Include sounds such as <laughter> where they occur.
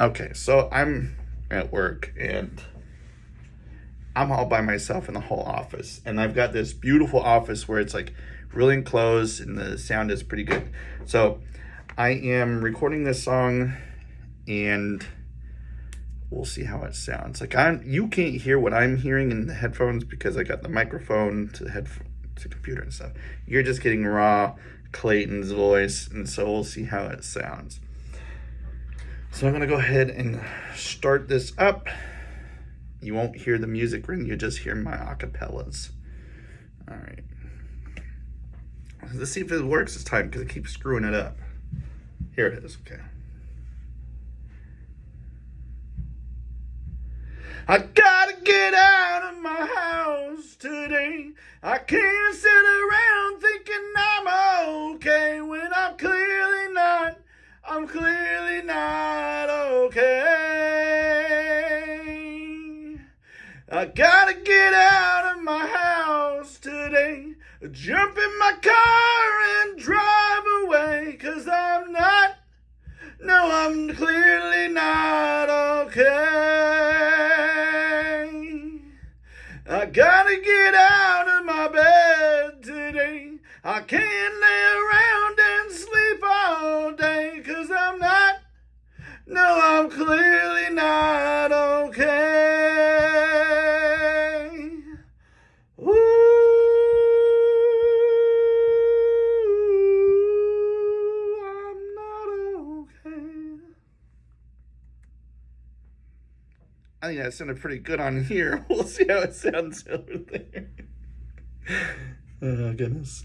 Okay, so I'm at work and I'm all by myself in the whole office. And I've got this beautiful office where it's like really enclosed and the sound is pretty good. So I am recording this song and we'll see how it sounds. Like I'm you can't hear what I'm hearing in the headphones because I got the microphone to the headphone to computer and stuff. You're just getting raw Clayton's voice and so we'll see how it sounds. So I'm gonna go ahead and start this up. You won't hear the music ring, you just hear my acapellas. All right. Let's see if it works this time because it keeps screwing it up. Here it is, okay. I gotta get out of my house today. I can't sit around thinking I'm okay when I'm clearly not. I'm clearly not I gotta get out of my house today. Jump in my car and drive away. Cause I'm not, no, I'm clearly not okay. I gotta get out of my bed today. I can't lay around I think that sounded pretty good on here. <laughs> We'll see how it sounds over there. <laughs> Oh, goodness.